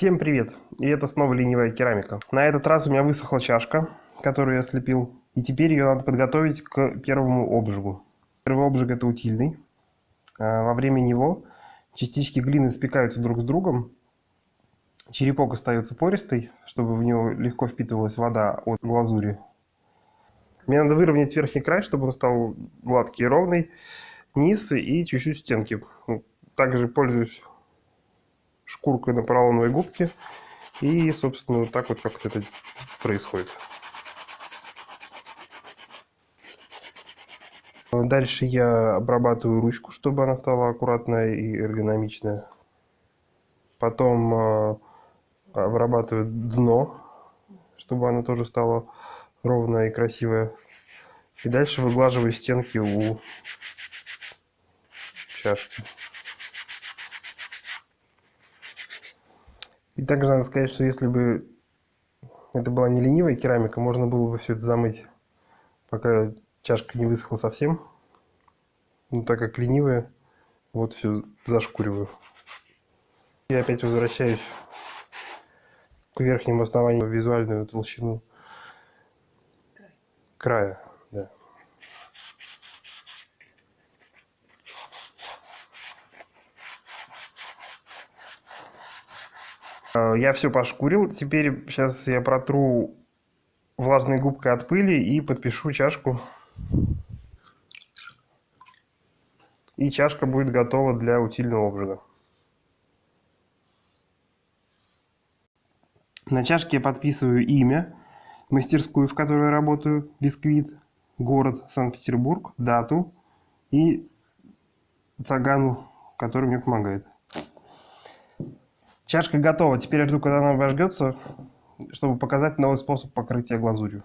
Всем привет! И это снова ленивая керамика. На этот раз у меня высохла чашка, которую я слепил. И теперь ее надо подготовить к первому обжигу. Первый обжиг это утильный. А, во время него частички глины спекаются друг с другом. Черепок остается пористый, чтобы в него легко впитывалась вода от глазури. Мне надо выровнять верхний край, чтобы он стал гладкий и ровный. Низ и чуть-чуть стенки. Также пользуюсь шкуркой на поролоновой губке. И, собственно, вот так вот как это происходит. Дальше я обрабатываю ручку, чтобы она стала аккуратная и эргономичная. Потом э, обрабатываю дно, чтобы оно тоже стало ровное и красивое. И дальше выглаживаю стенки у чашки. И также надо сказать, что если бы это была не ленивая керамика, можно было бы все это замыть, пока чашка не высохла совсем. Но так как ленивая, вот все зашкуриваю. Я опять возвращаюсь к верхнему основанию визуальную толщину края. Да. Я все пошкурил. Теперь сейчас я протру влажной губкой от пыли и подпишу чашку. И чашка будет готова для утильного обжига. На чашке я подписываю имя, мастерскую, в которой я работаю, бисквит, город Санкт-Петербург, дату и цаган, который мне помогает. Чашка готова. Теперь я жду, когда она обожгется, чтобы показать новый способ покрытия глазурью.